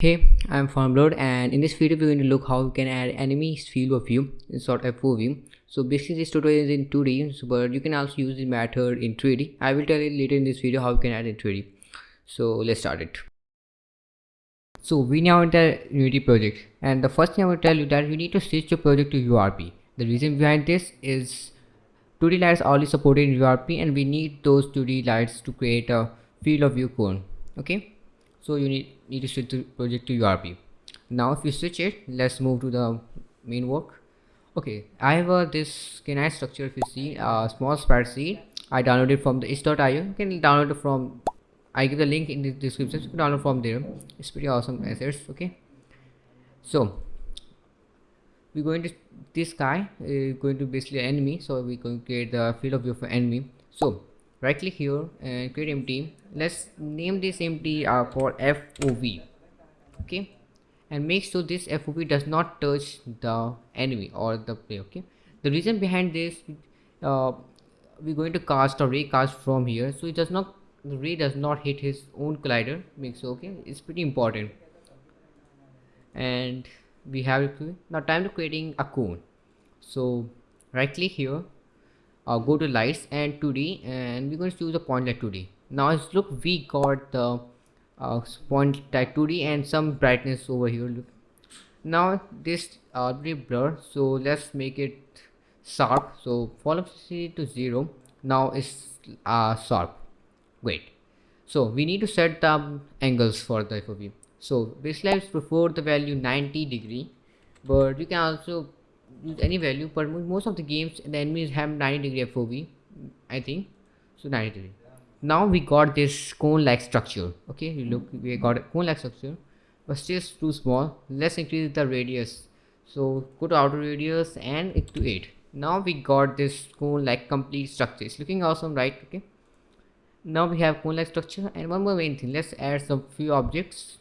Hey, I'm Farmblood and in this video we're going to look how we can add enemies field of view in sort of FOV. So basically this tutorial is in 2D but you can also use this method in 3D. I will tell you later in this video how you can add in 3D. So let's start it. So we now enter Unity project and the first thing I will tell you that you need to switch your project to URP. The reason behind this is 2D lights are only supported in URP and we need those 2D lights to create a field of view cone. Okay so you need need to switch the project to URP now if you switch it let's move to the main work. Okay I have a this canine structure. If you see a small sprite sheet I downloaded from the itch.io you can download it from I give the link in the description so you can download from there. It's pretty awesome assets okay? So we're going to this guy is going to basically enemy so we're going to create the field of view for enemy. So right click here and create empty let's name this empty uh, for fov okay? And make sure this fov does not touch the enemy or the player okay? The reason behind this uh, we're going to cast a ray cast from here. So it does not the ray does not hit his own collider. Makes okay? It's pretty important. And we have now time to creating a cone. So right click here uh, go to lights and 2d and we're going to choose a point light 2d now look we got the uh, point light 2d and some brightness over here look. Now this already uh, blur so let's make it sharp. So fall opacity to zero now it's uh, sharp. Great so we need to set the angles for the FOV so basically I prefer the value 90 degree but you can also use any value but most of the games the enemies have 90 degree FOV I think. So 90 degree. Now we got this cone like structure okay? You look we got a cone like structure but still too small. Let's increase the radius. So go to outer radius and it to 8 now we got this cone like complete structure. It's looking awesome right? Okay. Now we have cone like structure. And one more main thing let's add some few objects.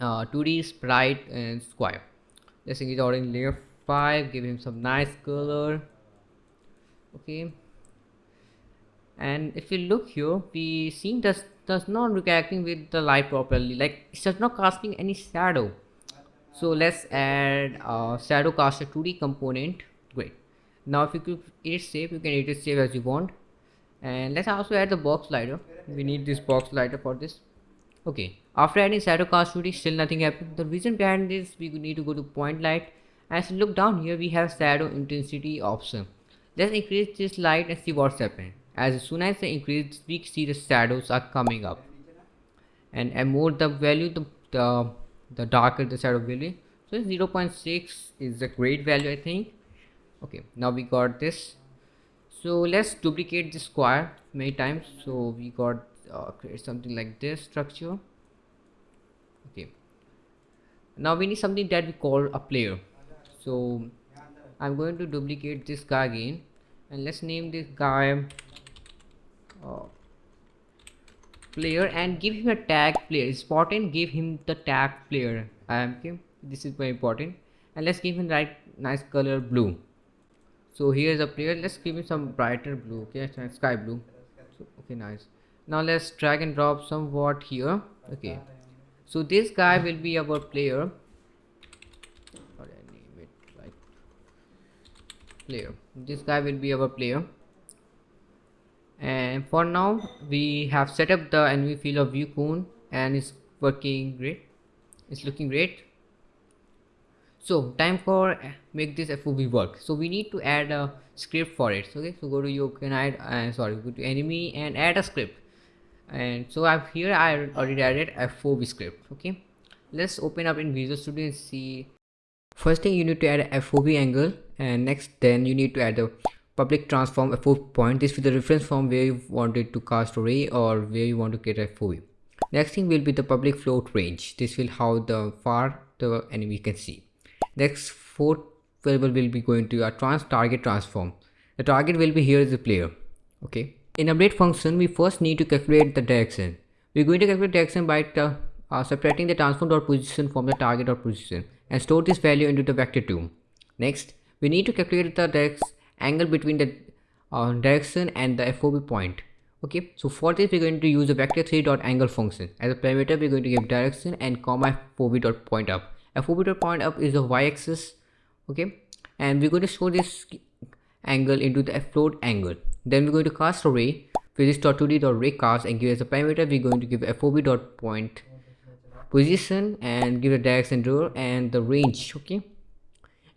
Uh, 2d sprite and square. Let's increase the order in layer 5 give him some nice color. Okay. And if you look here we seeing does does not reacting with the light properly. Like it's just not casting any shadow. So let's add a shadow caster 2d component. Great. Now if you could edit shape you can edit shape as you want. And let's also add the box collider we need this box collider for this. Okay. After adding shadow cast 2d still nothing happened. The reason behind this we need to go to point light as you look down here we have shadow intensity option. Let's increase this light and see what's happening. As soon as I increase we see the shadows are coming up. And, and more the value the, the the darker the shadow will be. So 0.6 is a great value I think. Okay now we got this. So let's duplicate the square many times. So we got uh, create something like this structure. Okay. Now we need something that we call a player so I'm going to duplicate this guy again. And let's name this guy uh, player and give him a tag player. It's important give him the tag player. Um, okay this is very important. And let's give him right nice color blue. So here's a player. Let's give him some brighter blue. Okay sky blue. So, okay nice. Now let's drag and drop somewhat here. Okay. So this guy will be our player player. This guy will be our player. And for now we have set up the enemy field of view cone and it's working great. It's looking great. So time for make this FOV work. So we need to add a script for it okay? So go to you can add uh, sorry go to enemy and add a script. And so I've here I already added a FOV script okay? Let's open up in Visual Studio and see first thing you need to add a FOV angle and next then you need to add a public transform FOV point. This is the reference from where you wanted to cast array or where you want to get a FOV next thing will be the public float range. This will how the far the enemy can see. Next fourth variable will be going to a trans target transform. The target will be here as the player okay? In update function we first need to calculate the direction. We're going to calculate direction by the, uh, separating the transform dot position from the target dot position and store this value into the vector 2 next we need to calculate the angle between the uh, direction and the FOV point. okay so for this we're going to use the vector 3 dot angle function. As a parameter we're going to give direction and comma fov dot point up. Fov dot point up is the y-axis okay and we're going to show this angle into the float angle. Then we're going to cast a ray physics dot 2d dot ray cast and give as a parameter we're going to give fov dot point position and give a direction rule and the range okay?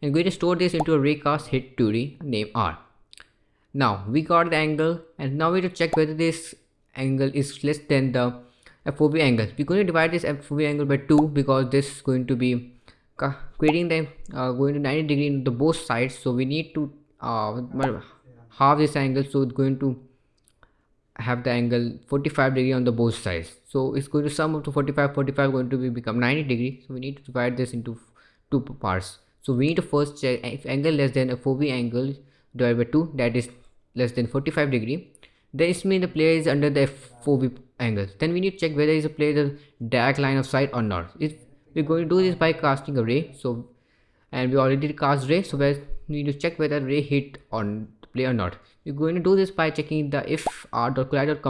And going to store this into a ray cast hit 2d name r. Now we got the angle and now we have to check whether this angle is less than the FOV angle. We're going to divide this FOV angle by 2 because this is going to be creating the uh, going to 90 degree in the both sides. So we need to uh, half this angle. So it's going to have the angle 45 degree on the both sides. So it's going to sum up to 45 45 going to be become 90 degree. So we need to divide this into two parts. So we need to first check uh, if angle less than a FOV angle divided by 2 that is less than 45 degree this means the player is under the FOV angle. Then we need to check whether is a player the direct line of sight or not. If we're going to do this by casting a ray so and we already cast ray so we need to check whether ray hit on player or not. We're going to do this by checking the if r dot collide dot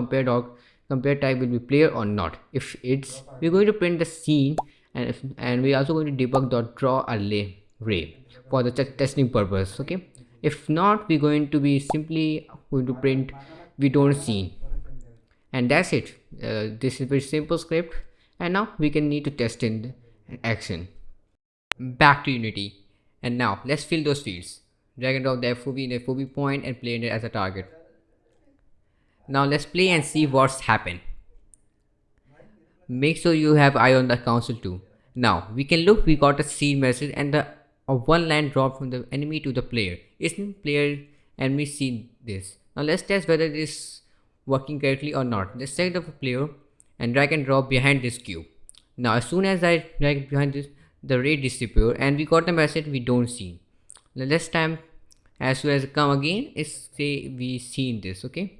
compare type will be player or not. If it's we're going to print the scene and if and we're also going to debug dot draw a lay ray for the testing purpose okay? If not we're going to be simply going to print we don't see. And that's it. Uh, this is very simple script. And now we can need to test in action. Back to unity. And now let's fill those fields drag and drop the FOV in the FOV point and play it as a target now let's play and see what's happened make sure you have eye on the console too now we can look we got a scene message and the of one line drop from the enemy to the player. Isn't player enemy see this? Now let's test whether it is working correctly or not. Let's select the player and drag and drop behind this cube. Now as soon as I drag behind this, the ray disappear and we got the message we don't see. The next time as soon as it come again, it's say we seen this, okay?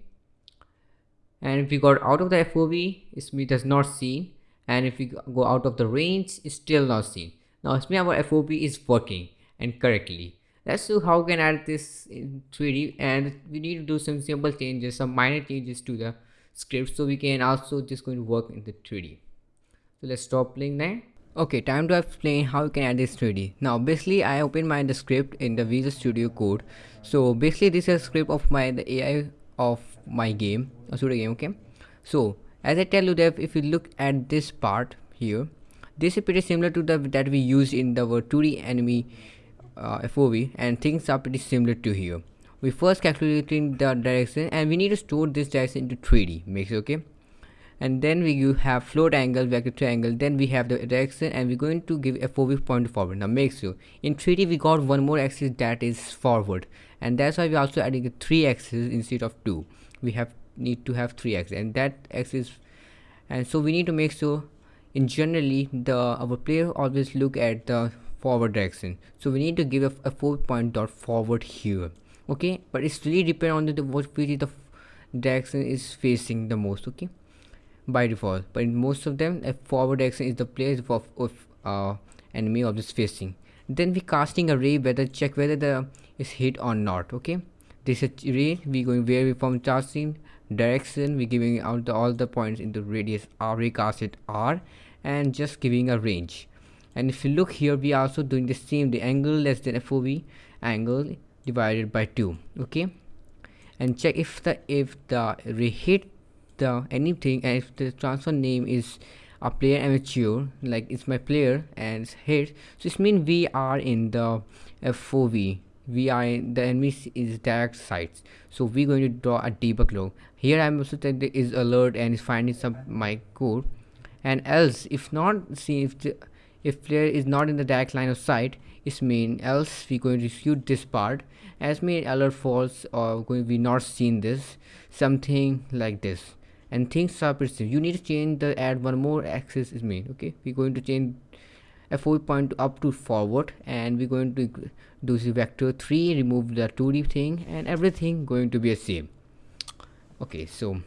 And if we got out of the FOV, it's me does not see. And if we go out of the range, it's still not seen. Now it's me our FOV is working and correctly. Let's see how we can add this in 3D and we need to do some simple changes, some minor changes to the script so we can also just going to work in the 3D. So let's stop playing now. Okay, time to explain how you can add this 3D. Now basically I open my the script in the Visual Studio Code. So basically this is a script of my the AI of my game, a studio game, okay? So as I tell you that if you look at this part here this is pretty similar to the that we used in the 2d enemy uh, FOV and things are pretty similar to here we first calculating the direction and we need to store this direction into 3d makes okay and then we have float angle vector triangle then we have the direction and we're going to give FOV point forward. Now make sure. In 3d we got one more axis that is forward and that's why we're also adding 3 axis instead of 2 we have need to have 3 axis and that axis and so we need to make sure in generally the our player always look at the forward direction. So we need to give a, a four point dot forward here okay? But it's really depend on the, the what which the direction is facing the most okay by default but in most of them a forward direction is the place of, of uh, enemy objects facing. Then we casting a ray whether check whether the is hit or not okay? This is ray we going where we from casting direction we giving out the, all the points in the radius r recast it r and just giving a range. And if you look here we also doing the same the angle less than fov angle divided by 2 okay? And check if the if the ray hit the anything and if the transfer name is a player amateur like it's my player and it's hit so this means we are in the fov we are in the enemy is direct sites so we're going to draw a debug log here i'm also saying is alert and it's finding some my code. And else if not see if the if player is not in the direct line of sight it mean else we're going to shoot this part. As mean alert false or going be not seen this something like this and things are pretty you need to change the add one more axis is mean okay? We're going to change a four point up to forward and we're going to do the vector 3 remove the 2d thing and everything going to be the same. Okay so